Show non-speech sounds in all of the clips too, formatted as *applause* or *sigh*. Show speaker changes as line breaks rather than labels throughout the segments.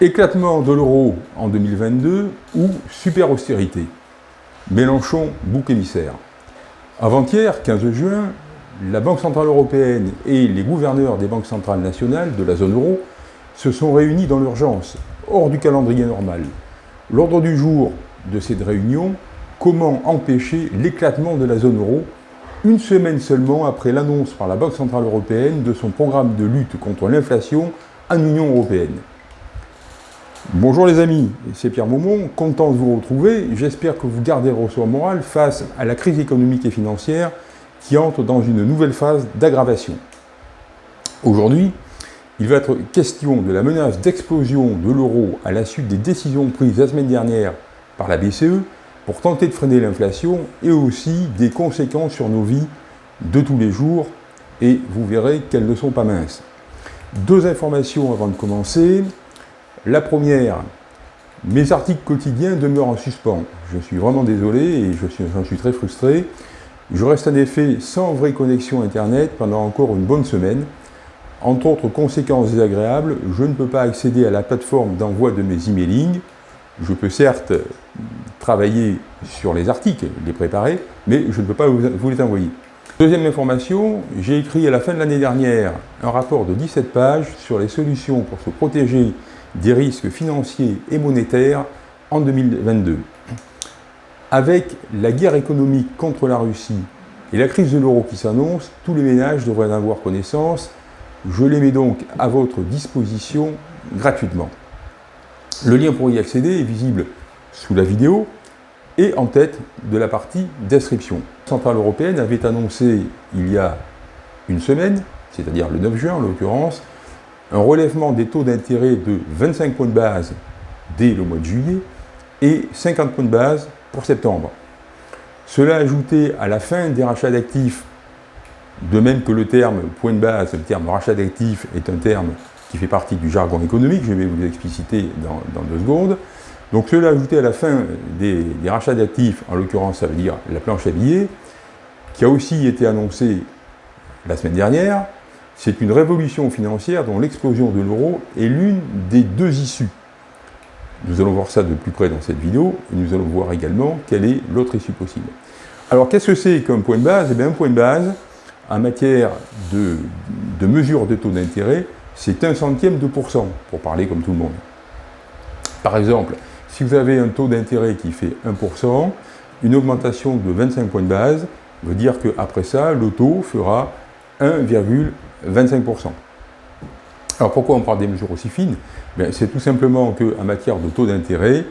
Éclatement de l'euro en 2022 ou super austérité Mélenchon, bouc émissaire. Avant-hier, 15 juin, la Banque Centrale Européenne et les gouverneurs des banques centrales nationales de la zone euro se sont réunis dans l'urgence, hors du calendrier normal. L'ordre du jour de cette réunion, comment empêcher l'éclatement de la zone euro, une semaine seulement après l'annonce par la Banque Centrale Européenne de son programme de lutte contre l'inflation en Union Européenne. Bonjour les amis, c'est Pierre Maumont, content de vous retrouver. J'espère que vous gardez le ressort moral face à la crise économique et financière qui entre dans une nouvelle phase d'aggravation. Aujourd'hui, il va être question de la menace d'explosion de l'euro à la suite des décisions prises la semaine dernière par la BCE pour tenter de freiner l'inflation et aussi des conséquences sur nos vies de tous les jours et vous verrez qu'elles ne sont pas minces. Deux informations avant de commencer. La première, mes articles quotidiens demeurent en suspens. Je suis vraiment désolé et j'en suis, très frustré. Je reste en effet sans vraie connexion Internet pendant encore une bonne semaine. Entre autres conséquences désagréables, je ne peux pas accéder à la plateforme d'envoi de mes emailing. Je peux certes travailler sur les articles, les préparer, mais je ne peux pas vous les envoyer. Deuxième information, j'ai écrit à la fin de l'année dernière un rapport de 17 pages sur les solutions pour se protéger des risques financiers et monétaires en 2022. Avec la guerre économique contre la Russie et la crise de l'euro qui s'annonce, tous les ménages devraient en avoir connaissance. Je les mets donc à votre disposition gratuitement. Le lien pour y accéder est visible sous la vidéo et en tête de la partie description. La Centrale européenne avait annoncé il y a une semaine, c'est-à-dire le 9 juin en l'occurrence, un relèvement des taux d'intérêt de 25 points de base dès le mois de juillet et 50 points de base pour septembre. Cela ajouté à la fin des rachats d'actifs, de même que le terme point de base, le terme rachat d'actifs est un terme qui fait partie du jargon économique, je vais vous l'expliciter dans, dans, deux secondes. Donc cela ajouté à la fin des, des rachats d'actifs, en l'occurrence ça veut dire la planche à billets, qui a aussi été annoncée la semaine dernière, c'est une révolution financière dont l'explosion de l'euro est l'une des deux issues. Nous allons voir ça de plus près dans cette vidéo, et nous allons voir également quelle est l'autre issue possible. Alors qu'est-ce que c'est comme point de base? Eh bien un point de base, en matière de, de mesure de taux d'intérêt, c'est un centième de pourcent, pour parler comme tout le monde. Par exemple, si vous avez un taux d'intérêt qui fait 1%, une augmentation de 25 points de base veut dire qu'après ça, le taux fera 1,25%. Alors pourquoi on parle des mesures aussi fines? Ben, C'est tout simplement qu'en matière de taux d'intérêt,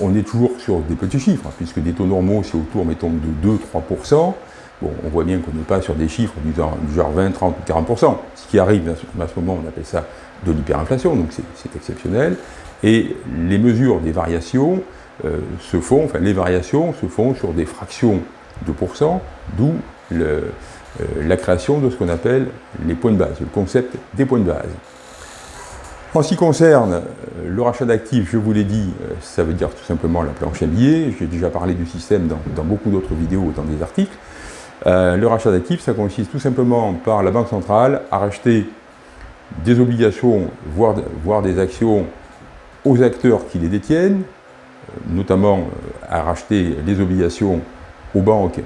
on est toujours sur des petits chiffres, hein, puisque des taux normaux, c'est autour, mettons, de 2-3%. Bon, on voit bien qu'on n'est pas sur des chiffres du genre, 20, 30 40%. Ce qui arrive à ce moment, on appelle ça de l'hyperinflation, donc c'est exceptionnel. Et les mesures des variations euh, se font, enfin les variations se font sur des fractions de pourcents, d'où le, la création de ce qu'on appelle les points de base, le concept des points de base. En ce qui concerne euh, le rachat d'actifs, je vous l'ai dit, euh, ça veut dire tout simplement la planche à billets. J'ai déjà parlé du système dans, beaucoup d'autres vidéos, dans des articles. le rachat d'actifs, ça consiste tout simplement par la Banque centrale à racheter des obligations, voire, voire des actions aux acteurs qui les détiennent, notamment à racheter les obligations aux banques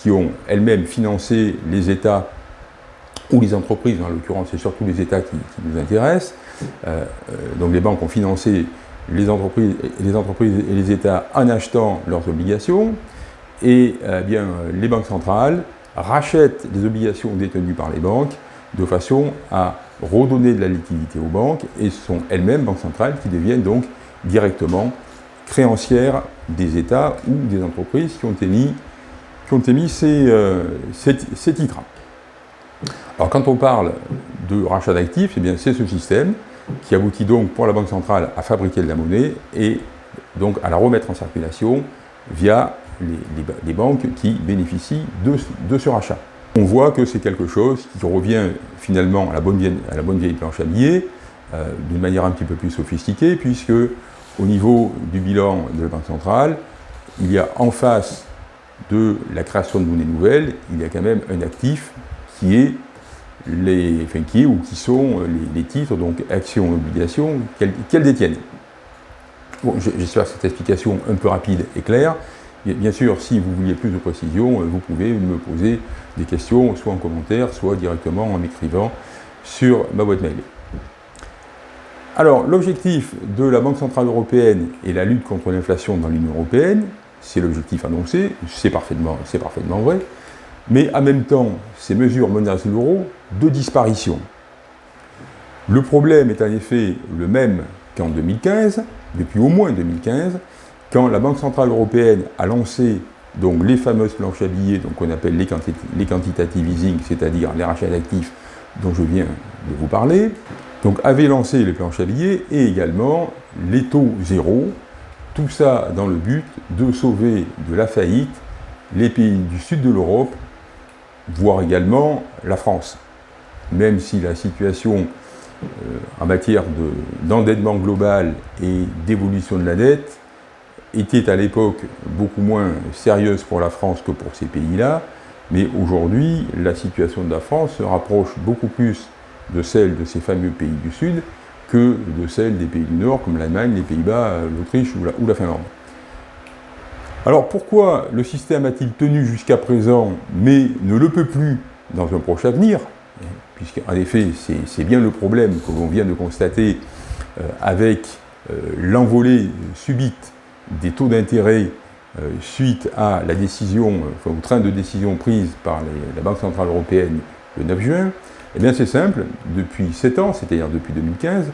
qui ont elles-mêmes financé les États ou les entreprises, en l'occurrence c'est surtout les États qui, nous intéressent. Euh, euh, donc les banques ont financé les entreprises, et les États en achetant leurs obligations, et euh, bien, les banques centrales rachètent les obligations détenues par les banques de façon à redonner de la liquidité aux banques, et ce sont elles-mêmes, banques centrales, qui deviennent donc directement créancières des États ou des entreprises qui ont émis qui ont émis euh, ces, titres. Alors quand on parle de rachat d'actifs, eh c'est ce système qui aboutit donc pour la Banque centrale à fabriquer de la monnaie et donc à la remettre en circulation via les, banques qui bénéficient de, ce rachat. On voit que c'est quelque chose qui revient finalement à la bonne vieille, à la bonne vieille planche à billets, euh, d'une manière un petit peu plus sophistiquée, puisque au niveau du bilan de la Banque centrale, il y a en face de la création de monnaie nouvelle, il y a quand même un actif qui est les, enfin, qui est ou qui sont les, titres, donc actions et obligations, qu'elles détiennent. Bon, J'espère que cette explication un peu rapide est claire. Bien sûr, si vous vouliez plus de précision, vous pouvez me poser des questions, soit en commentaire, soit directement en m'écrivant sur ma boîte mail. Alors, l'objectif de la Banque Centrale Européenne et la lutte contre l'inflation dans l'Union Européenne, c'est l'objectif annoncé, c'est parfaitement, vrai, mais en même temps, ces mesures menacent l'euro de disparition. Le problème est en effet le même qu'en 2015, depuis au moins 2015, quand la Banque Centrale Européenne a lancé donc, les fameuses planches à billets, qu'on appelle les, les quantitative easing, c'est-à-dire les rachats d'actifs dont je viens de vous parler, donc avait lancé les planches à billets et également les taux zéro, tout ça dans le but de sauver de la faillite les pays du sud de l'Europe, voire également la France. Même si la situation euh, en matière d'endettement global et d'évolution de la dette était à l'époque beaucoup moins sérieuse pour la France que pour ces pays-là, mais aujourd'hui, la situation de la France se rapproche beaucoup plus de celle de ces fameux pays du Sud que de celle des pays du Nord, comme l'Allemagne, les Pays-Bas, l'Autriche ou, la Finlande. Alors pourquoi le système a-t-il tenu jusqu'à présent, mais ne le peut plus dans un proche avenir? Puisqu'en effet, c'est bien le problème que l'on vient de constater euh, avec euh, l'envolée subite des taux d'intérêt euh, suite à la décision, enfin, au train de décision prise par la Banque Centrale Européenne le 9 juin, eh bien c'est simple, depuis 7 ans, c'est-à-dire depuis 2015,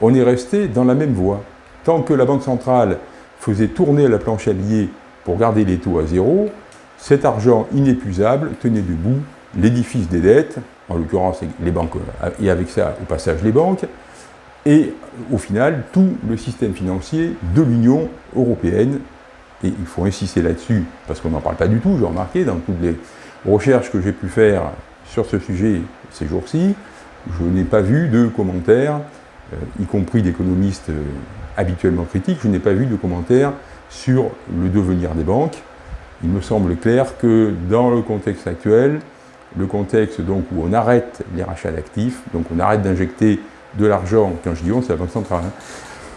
on est resté dans la même voie. Tant que la Banque centrale faisait tourner la planche à billets pour garder les taux à zéro, cet argent inépuisable tenait debout l'édifice des dettes, en l'occurrence les banques, et avec ça au passage les banques, et au final tout le système financier de l'Union européenne. Et il faut insister là-dessus, parce qu'on n'en parle pas du tout, j'ai remarqué dans toutes les recherches que j'ai pu faire sur ce sujet ces jours-ci, je n'ai pas vu de commentaires, euh, y compris d'économistes euh, habituellement critiques, je n'ai pas vu de commentaires sur le devenir des banques. Il me semble clair que dans le contexte actuel, le contexte donc où on arrête les rachats d'actifs, donc on arrête d'injecter de l'argent, quand je dis on, c'est la Banque centrale, hein,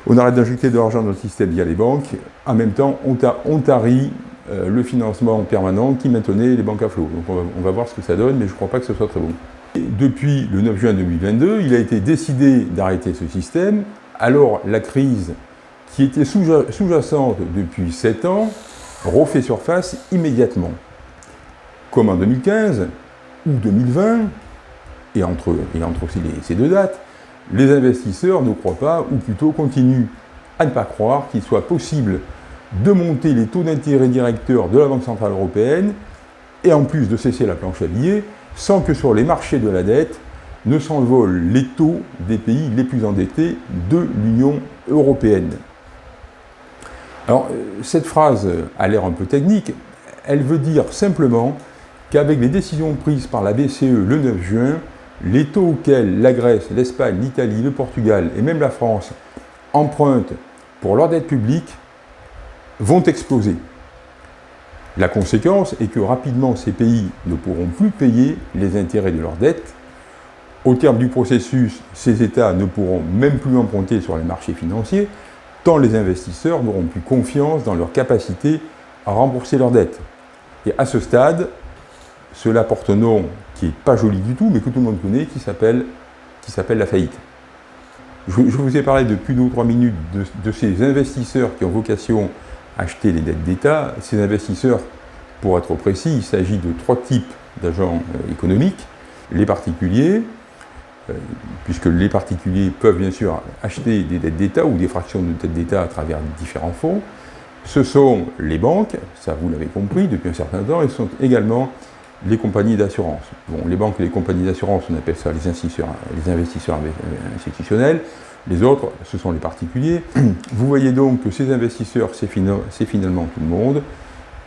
on arrête d'injecter de l'argent dans le système via les banques, en même temps on, tarit euh, le financement permanent qui maintenait les banques à flot. Donc on va, voir ce que ça donne, mais je ne crois pas que ce soit très bon. depuis le 9 juin 2022, il a été décidé d'arrêter ce système, alors la crise qui était sous-jacente depuis 7 ans refait surface immédiatement. Comme en 2015 ou 2020, et entre, et entre aussi ces deux dates, les investisseurs ne croient pas, ou plutôt continuent à ne pas croire qu'il soit possible de monter les taux d'intérêt directeurs de la Banque Centrale Européenne et en plus de cesser la planche à billets sans que sur les marchés de la dette ne s'envolent les taux des pays les plus endettés de l'Union Européenne. Alors, euh, cette phrase a l'air un peu technique, elle veut dire simplement qu'avec les décisions prises par la BCE le 9 juin, les taux auxquels la Grèce, l'Espagne, l'Italie, le Portugal et même la France empruntent pour leur dette publique vont exploser. La conséquence est que rapidement ces pays ne pourront plus payer les intérêts de leurs dettes. Au terme du processus, ces États ne pourront même plus emprunter sur les marchés financiers, tant les investisseurs n'auront plus confiance dans leur capacité à rembourser leurs dettes. Et à ce stade, cela porte un nom qui n'est pas joli du tout, mais que tout le monde connaît, qui s'appelle la faillite. Je, vous ai parlé depuis deux ou trois minutes de ces investisseurs qui ont vocation acheter les dettes d'État. Ces investisseurs, pour être précis, il s'agit de trois types d'agents euh, économiques. Les particuliers, euh, puisque les particuliers peuvent bien sûr acheter des dettes d'État ou des fractions de dettes d'État à travers différents fonds. Ce sont les banques, ça vous l'avez compris depuis un certain temps, et ce sont également les compagnies d'assurance. Bon, les banques et les compagnies d'assurance, on appelle ça les investisseurs, les investisseurs institutionnels. Les autres, ce sont les particuliers. *clears throat* Vous voyez donc que ces investisseurs, c'est finalement tout le monde,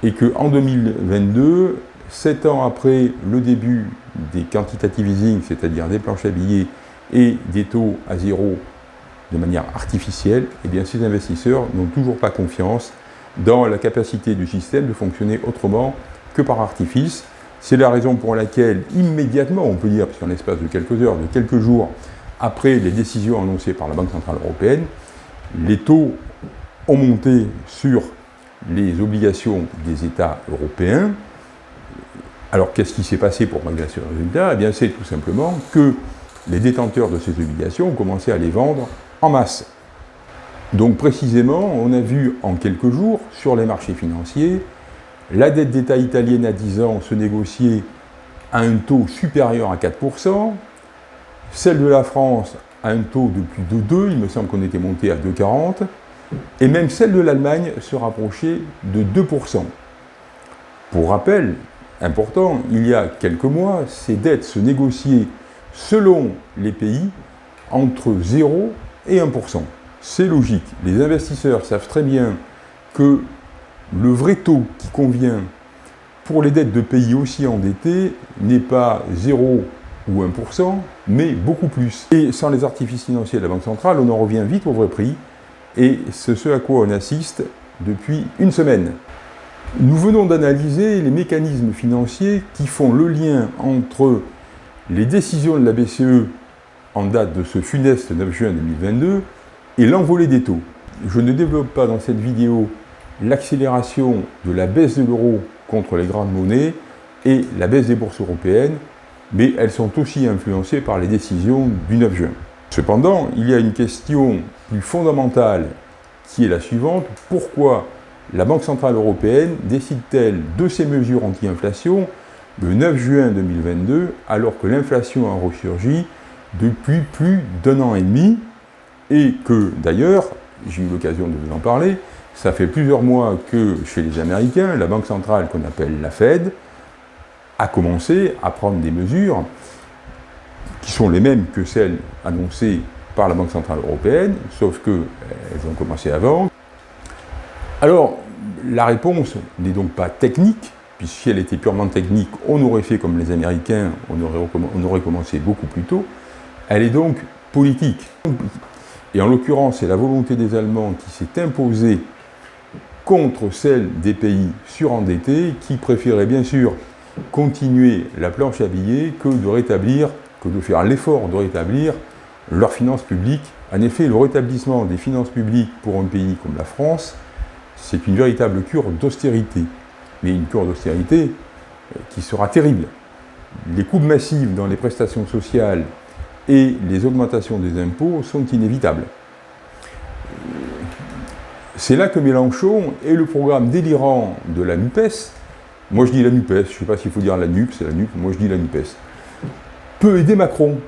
et qu'en 2022, sept ans après le début des quantitative easing, c'est-à-dire des planches à billets et des taux à zéro de manière artificielle, eh bien ces investisseurs n'ont toujours pas confiance dans la capacité du système de fonctionner autrement que par artifice. C'est la raison pour laquelle, immédiatement, on peut dire, puisqu'en l'espace de quelques heures, de quelques jours, après les décisions annoncées par la Banque Centrale Européenne, les taux ont monté sur les obligations des États européens. Alors, qu'est-ce qui s'est passé pour malgré ce résultat? Eh bien, c'est tout simplement que les détenteurs de ces obligations ont commencé à les vendre en masse. Donc, précisément, on a vu en quelques jours, sur les marchés financiers, la dette d'État italienne à 10 ans se négocier à un taux supérieur à 4%, celle de la France à un taux de plus de 2, il me semble qu'on était monté à 2,40, et même celle de l'Allemagne se rapprochait de 2%. Pour rappel, important, il y a quelques mois, ces dettes se négociaient selon les pays entre 0 et 1%. C'est logique, les investisseurs savent très bien que le vrai taux qui convient pour les dettes de pays aussi endettés n'est pas 0 ou 1%, mais beaucoup plus. Et sans les artifices financiers de la Banque centrale, on en revient vite au vrai prix, et c'est ce à quoi on assiste depuis une semaine. Nous venons d'analyser les mécanismes financiers qui font le lien entre les décisions de la BCE en date de ce funeste 9 juin 2022 et l'envolée des taux. Je ne développe pas dans cette vidéo l'accélération de la baisse de l'euro contre les grandes monnaies et la baisse des bourses européennes, mais elles sont aussi influencées par les décisions du 9 juin. Cependant, il y a une question plus fondamentale qui est la suivante. Pourquoi la Banque Centrale Européenne décide-t-elle de ces mesures anti-inflation le 9 juin 2022 alors que l'inflation a ressurgi depuis plus d'un an et demi et que d'ailleurs, j'ai eu l'occasion de vous en parler, ça fait plusieurs mois que chez les Américains, la banque centrale qu'on appelle la Fed a commencé à prendre des mesures qui sont les mêmes que celles annoncées par la Banque Centrale Européenne, sauf qu'elles ont commencé avant. Alors, la réponse n'est donc pas technique, puisque si elle était purement technique, on aurait fait comme les Américains, on aurait, on aurait commencé beaucoup plus tôt. Elle est donc politique. Et en l'occurrence, c'est la volonté des Allemands qui s'est imposée contre celle des pays surendettés qui préféraient bien sûr continuer la planche à billets que de rétablir, que de faire l'effort de rétablir leurs finances publiques. En effet, le rétablissement des finances publiques pour un pays comme la France, c'est une véritable cure d'austérité. Mais une cure d'austérité euh, qui sera terrible. Les coupes massives dans les prestations sociales et les augmentations des impôts sont inévitables. C'est là que Mélenchon et le programme délirant de la NUPES, moi je dis la NUPES, je ne sais pas s'il faut dire la NUP, c'est la NUP, moi je dis la NUPES, peut aider Macron.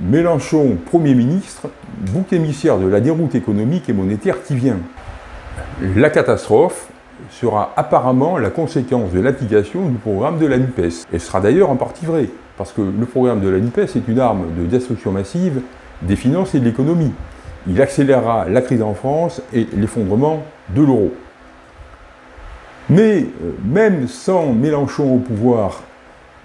Mélenchon, Premier ministre, bouc émissaire de la déroute économique et monétaire qui vient. La catastrophe sera apparemment la conséquence de l'application du programme de la NUPES. Et sera d'ailleurs en partie vrai. Parce que le programme de la NUPES est une arme de destruction massive des finances et de l'économie. Il accélérera la crise en France et l'effondrement de l'euro. Mais euh, même sans Mélenchon au pouvoir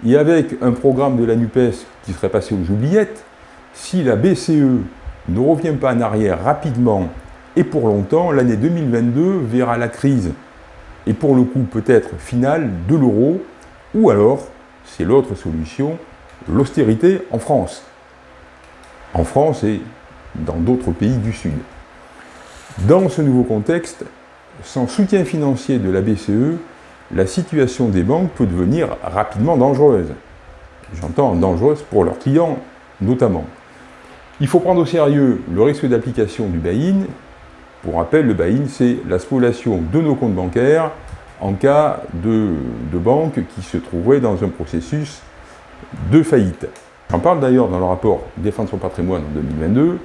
et avec un programme de la NUPES qui serait passé aux oubliettes, si la BCE ne revient pas en arrière rapidement et pour longtemps, l'année 2022 verra la crise, et pour le coup peut-être finale, de l'euro, ou alors c'est l'autre solution, l'austérité en France. En France et dans d'autres pays du Sud. Dans ce nouveau contexte, sans soutien financier de la BCE, la situation des banques peut devenir rapidement dangereuse. J'entends dangereuse pour leurs clients notamment. Il faut prendre au sérieux le risque d'application du buy-in. Pour rappel, le buy-in, c'est la spoliation de nos comptes bancaires en cas de, banque qui se trouverait dans un processus de faillite. J'en parle d'ailleurs dans le rapport Défendre son patrimoine en 2022.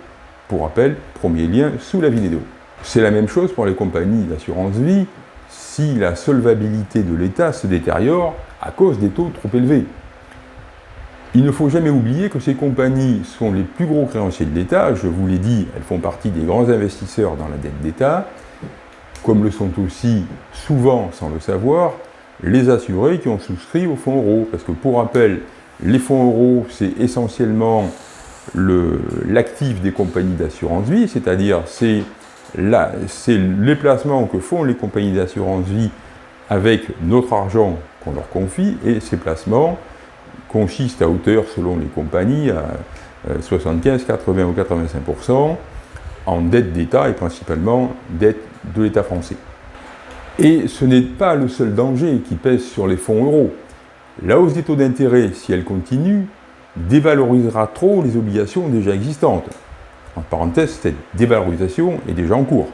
Pour rappel, premier lien sous la vidéo. C'est la même chose pour les compagnies d'assurance vie si la solvabilité de l'État se détériore à cause des taux trop élevés. Il ne faut jamais oublier que ces compagnies sont les plus gros créanciers de l'État. Je vous l'ai dit, elles font partie des grands investisseurs dans la dette d'État, comme le sont aussi, souvent sans le savoir, les assurés qui ont souscrit au fonds euro. Parce que pour rappel, les fonds euros, c'est essentiellement l'actif des compagnies d'assurance vie, c'est-à-dire c'est les placements que font les compagnies d'assurance vie avec notre argent qu'on leur confie et ces placements consistent à hauteur, selon les compagnies, à 75, 80 ou 85% en dette d'État et principalement dette de l'État français. Et ce n'est pas le seul danger qui pèse sur les fonds euros. La hausse des taux d'intérêt, si elle continue, dévalorisera trop les obligations déjà existantes. En parenthèse, cette dévalorisation est déjà en cours.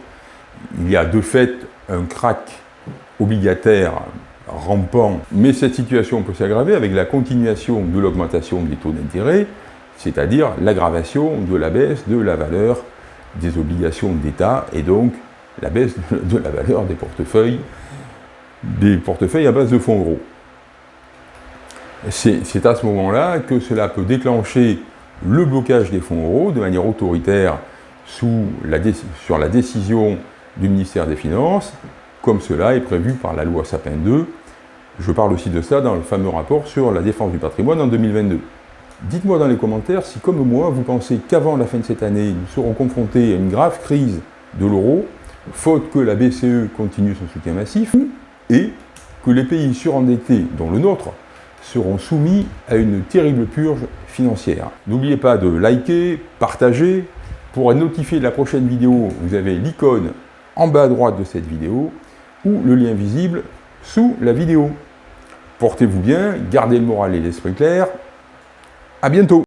Il y a de fait un crack obligataire rampant, mais cette situation peut s'aggraver avec la continuation de l'augmentation des taux d'intérêt, c'est-à-dire l'aggravation de la baisse de la valeur des obligations d'État et donc la baisse de la valeur des portefeuilles, des portefeuilles à base de fonds euros. C'est à ce moment-là que cela peut déclencher le blocage des fonds euros de manière autoritaire sur la décision du ministère des Finances, comme cela est prévu par la loi Sapin 2. Je parle aussi de ça dans le fameux rapport sur la défense du patrimoine en 2022. Dites-moi dans les commentaires si, comme moi, vous pensez qu'avant la fin de cette année, nous serons confrontés à une grave crise de l'euro, faute que la BCE continue son soutien massif, et que les pays surendettés, dont le nôtre, seront soumis à une terrible purge financière. N'oubliez pas de liker, partager. Pour être notifié de la prochaine vidéo, vous avez l'icône en bas à droite de cette vidéo ou le lien visible sous la vidéo. Portez-vous bien, gardez le moral et l'esprit clair. À bientôt